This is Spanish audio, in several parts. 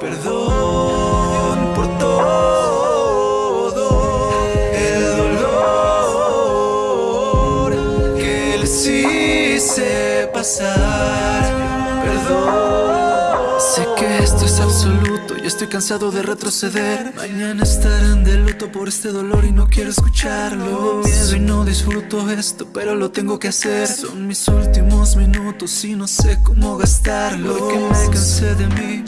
Perdón por todo el dolor que les hice pasar. Perdón. Sé que esto es absoluto y estoy cansado de retroceder. Mañana estarán de luto por este dolor y no quiero escucharlo. Miedo y no disfruto esto, pero lo tengo que hacer. Son mis últimos minutos y no sé cómo gastarlo. Porque me cansé de mí.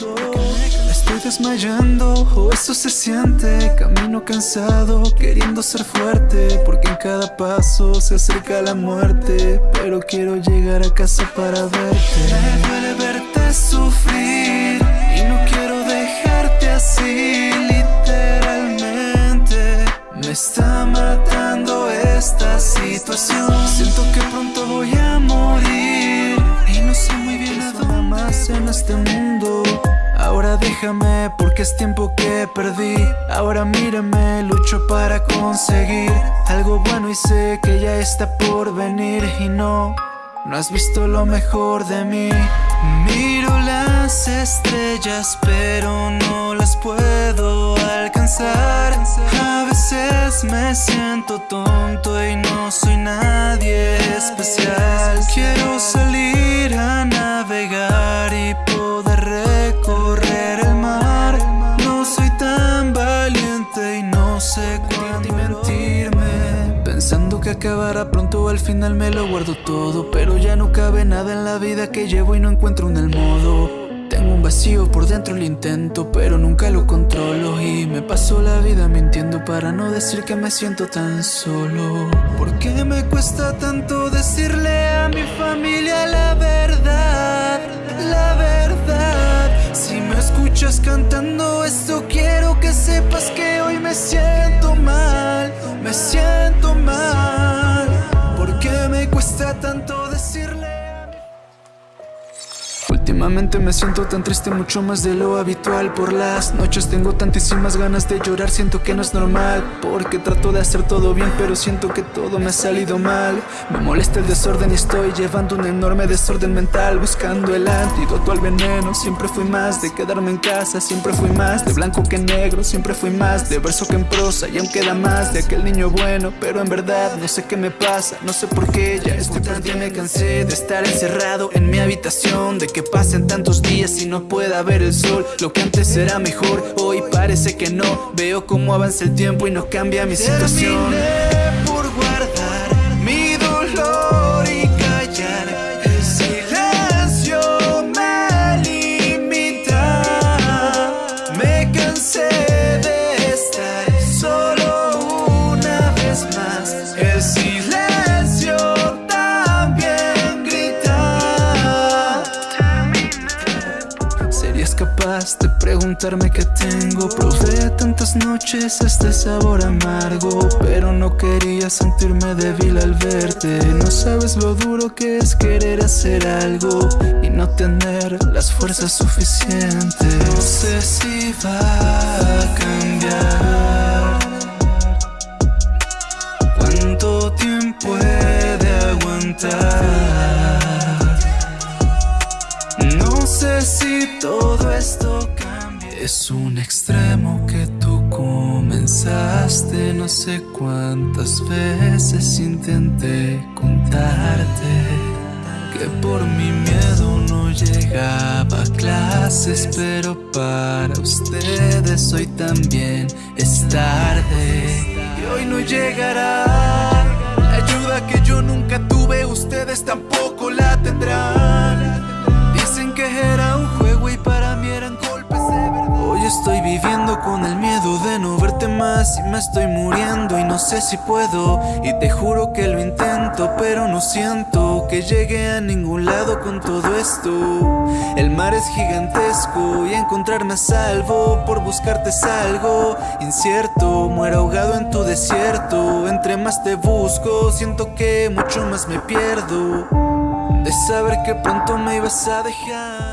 Estoy desmayando, o eso se siente Camino cansado, queriendo ser fuerte Porque en cada paso se acerca la muerte Pero quiero llegar a casa para verte. Me duele verte sufrir Y no quiero dejarte así Literalmente. Me está matando esta situación. Siento que pronto voy a morir Y no sé muy bien a dónde más en este mundo Ahora déjame porque es tiempo que perdí. Ahora mírame, lucho para conseguir Algo bueno y sé que ya está por venir. Y no, no has visto lo mejor de mí. Miro las estrellas pero no las puedo alcanzar. A veces me siento tonto y no soy nadie especial. Quiero salir a navegar y Pensando que acabará pronto al final me lo guardo todo Pero ya no cabe nada en la vida que llevo y no encuentro un el modo Tengo un vacío por dentro lo intento pero nunca lo controlo Y me paso la vida mintiendo para no decir que me siento tan solo ¿Por qué me cuesta tanto decirle a mi familia la verdad? La verdad Si me escuchas cantando esto quiero que sepas que hoy me Últimamente me siento tan triste, mucho más de lo habitual. Por las noches tengo tantísimas ganas de llorar, siento que no es normal Porque trato de hacer todo bien, pero siento que todo me ha salido mal. Me molesta el desorden y estoy llevando un enorme desorden mental Buscando el antídoto al veneno, siempre fui más de quedarme en casa Siempre fui más de blanco que negro, siempre fui más de verso que en prosa Y aún queda más de aquel niño bueno, pero en verdad no sé qué me pasa No sé por qué ya estoy perdido, me cansé de estar encerrado en mi habitación De que pasen tantos días y no pueda ver el sol. Lo que antes era mejor, hoy parece que no. Veo cómo avanza el tiempo y no cambia mi situación. Terminé por guardar mi dolor y callar. El silencio me limita. Me cansé de estar solo una vez más. El capaz de preguntarme qué tengo? Probé tantas noches este sabor amargo Pero no quería sentirme débil al verte No sabes lo duro que es querer hacer algo Y no tener las fuerzas suficientes No sé si va a cambiar si todo esto cambia. Es un extremo que tú comenzaste. No sé cuántas veces intenté contarte que por mi miedo no llegaba a clases. Pero para ustedes hoy también es tarde. Y hoy no llegará. La ayuda que yo nunca tuve, ustedes tampoco la tendrán. Con el miedo de no verte más y me estoy muriendo y no sé si puedo. Y te juro que lo intento, pero no siento que llegue a ningún lado con todo esto. El mar es gigantesco y encontrarme a salvo por buscarte es algo incierto. Muero ahogado en tu desierto. Entre más te busco, siento que mucho más me pierdo. De saber que pronto me ibas a dejar